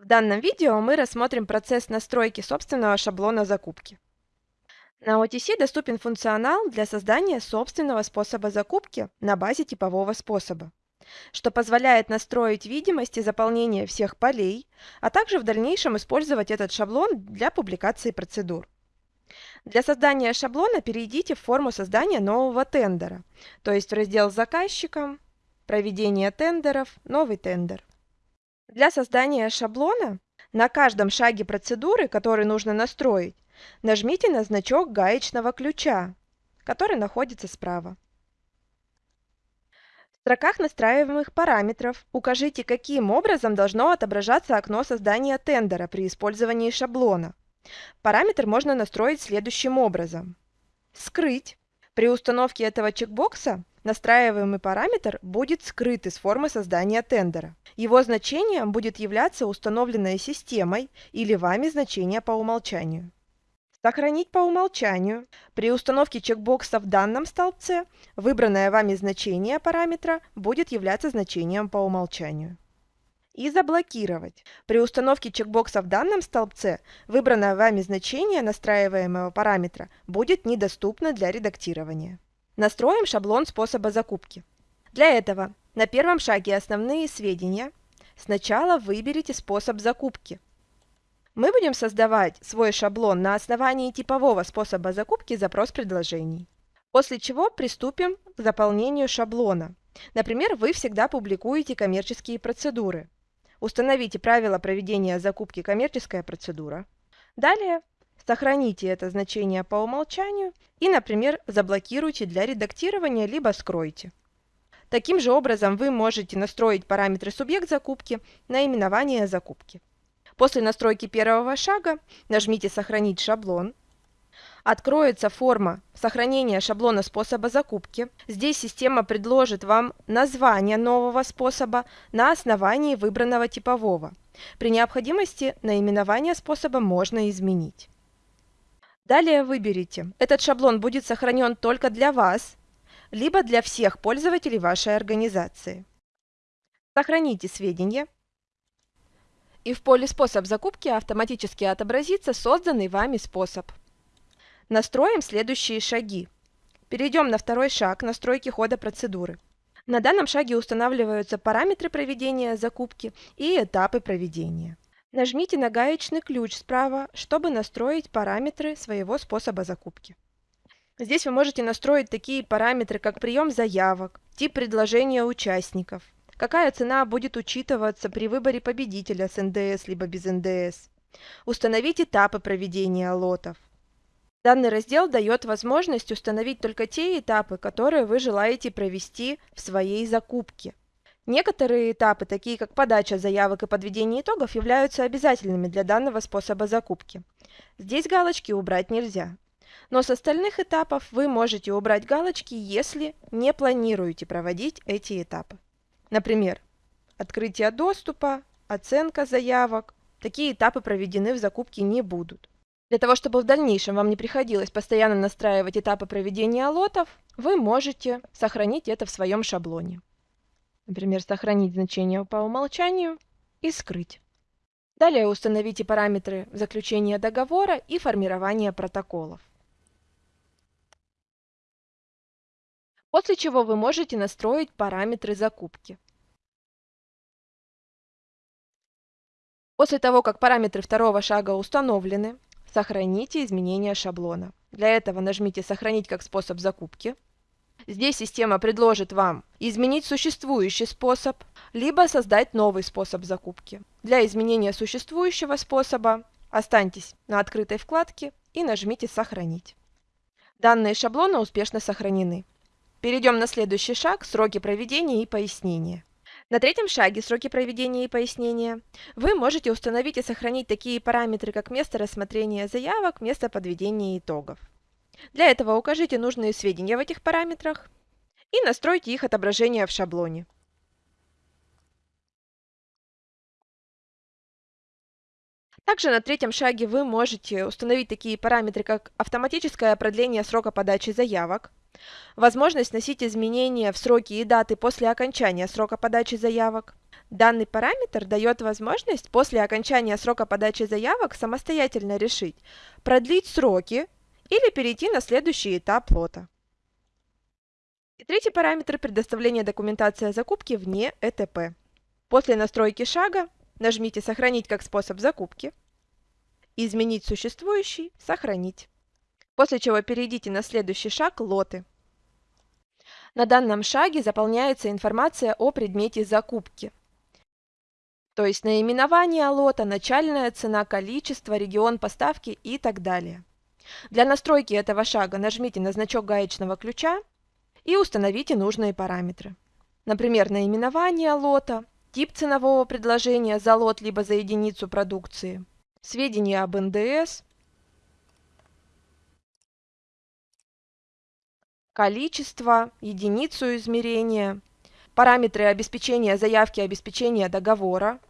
В данном видео мы рассмотрим процесс настройки собственного шаблона закупки. На OTC доступен функционал для создания собственного способа закупки на базе типового способа, что позволяет настроить видимость и заполнение всех полей, а также в дальнейшем использовать этот шаблон для публикации процедур. Для создания шаблона перейдите в форму создания нового тендера, то есть в раздел «Заказчиком», «Проведение тендеров», «Новый тендер». Для создания шаблона на каждом шаге процедуры, который нужно настроить, нажмите на значок гаечного ключа, который находится справа. В строках настраиваемых параметров укажите, каким образом должно отображаться окно создания тендера при использовании шаблона. Параметр можно настроить следующим образом. Скрыть. При установке этого чекбокса настраиваемый параметр будет скрыт из формы создания тендера. Его значением будет являться установленная системой или вами значение по умолчанию. Сохранить по умолчанию. При установке чекбокса в данном столбце выбранное вами значение параметра будет являться значением по умолчанию. И заблокировать. При установке чекбокса в данном столбце выбранное вами значение настраиваемого параметра будет недоступно для редактирования. Настроим шаблон способа закупки. Для этого на первом шаге «Основные сведения» сначала выберите способ закупки. Мы будем создавать свой шаблон на основании типового способа закупки запрос предложений. После чего приступим к заполнению шаблона. Например, вы всегда публикуете коммерческие процедуры. Установите правила проведения закупки коммерческая процедура. Далее Сохраните это значение по умолчанию и, например, заблокируйте для редактирования, либо скройте. Таким же образом вы можете настроить параметры субъект закупки, наименование закупки. После настройки первого шага нажмите «Сохранить шаблон». Откроется форма сохранения шаблона способа закупки. Здесь система предложит вам название нового способа на основании выбранного типового. При необходимости наименование способа можно изменить. Далее выберите, этот шаблон будет сохранен только для вас, либо для всех пользователей вашей организации. Сохраните сведения. И в поле «Способ закупки» автоматически отобразится созданный вами способ. Настроим следующие шаги. Перейдем на второй шаг настройки хода процедуры. На данном шаге устанавливаются параметры проведения закупки и этапы проведения. Нажмите на гаечный ключ справа, чтобы настроить параметры своего способа закупки. Здесь вы можете настроить такие параметры, как прием заявок, тип предложения участников, какая цена будет учитываться при выборе победителя с НДС либо без НДС, установить этапы проведения лотов. Данный раздел дает возможность установить только те этапы, которые вы желаете провести в своей закупке. Некоторые этапы, такие как подача заявок и подведение итогов, являются обязательными для данного способа закупки. Здесь галочки убрать нельзя. Но с остальных этапов вы можете убрать галочки, если не планируете проводить эти этапы. Например, открытие доступа, оценка заявок. Такие этапы проведены в закупке не будут. Для того, чтобы в дальнейшем вам не приходилось постоянно настраивать этапы проведения лотов, вы можете сохранить это в своем шаблоне. Например, сохранить значение по умолчанию и скрыть. Далее установите параметры заключения договора и формирования протоколов. После чего вы можете настроить параметры закупки. После того, как параметры второго шага установлены, сохраните изменения шаблона. Для этого нажмите «Сохранить как способ закупки», Здесь система предложит вам изменить существующий способ, либо создать новый способ закупки. Для изменения существующего способа останьтесь на открытой вкладке и нажмите «Сохранить». Данные шаблона успешно сохранены. Перейдем на следующий шаг – сроки проведения и пояснения. На третьем шаге «Сроки проведения и пояснения» вы можете установить и сохранить такие параметры, как место рассмотрения заявок, место подведения итогов. Для этого укажите нужные сведения в этих параметрах и настройте их отображение в шаблоне. Также на третьем шаге вы можете установить такие параметры, как автоматическое продление срока подачи заявок, возможность вносить изменения в сроки и даты после окончания срока подачи заявок, Данный параметр дает возможность после окончания срока подачи заявок самостоятельно решить, продлить сроки или перейти на следующий этап лота. И третий параметр – предоставление документации о закупке вне ЭТП. После настройки шага нажмите «Сохранить как способ закупки», «Изменить существующий», «Сохранить». После чего перейдите на следующий шаг «Лоты». На данном шаге заполняется информация о предмете закупки, то есть наименование лота, начальная цена, количество, регион поставки и так далее. Для настройки этого шага нажмите на значок гаечного ключа и установите нужные параметры. Например, наименование лота, тип ценового предложения за лот либо за единицу продукции, сведения об НДС, количество, единицу измерения, параметры обеспечения заявки обеспечения договора,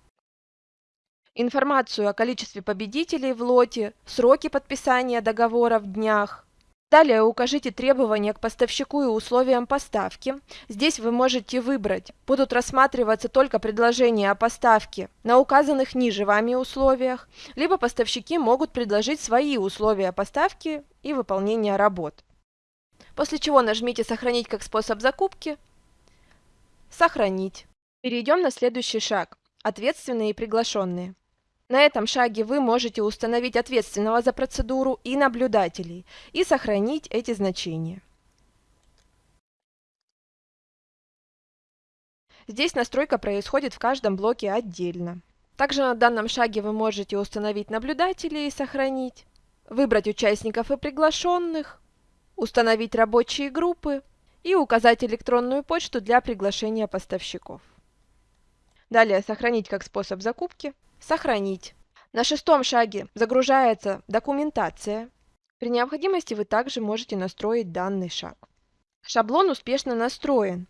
информацию о количестве победителей в лоте, сроки подписания договора в днях, Далее укажите требования к поставщику и условиям поставки. Здесь вы можете выбрать, будут рассматриваться только предложения о поставке на указанных ниже вами условиях, либо поставщики могут предложить свои условия поставки и выполнения работ. После чего нажмите «Сохранить как способ закупки», «Сохранить». Перейдем на следующий шаг – ответственные и приглашенные. На этом шаге вы можете установить ответственного за процедуру и наблюдателей и сохранить эти значения. Здесь настройка происходит в каждом блоке отдельно. Также на данном шаге вы можете установить наблюдателей и сохранить, выбрать участников и приглашенных, установить рабочие группы и указать электронную почту для приглашения поставщиков. Далее сохранить как способ закупки. Сохранить. На шестом шаге загружается документация. При необходимости вы также можете настроить данный шаг. Шаблон успешно настроен.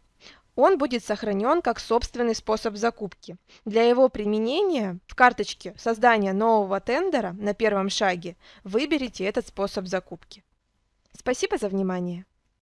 Он будет сохранен как собственный способ закупки. Для его применения в карточке создания нового тендера на первом шаге выберите этот способ закупки. Спасибо за внимание!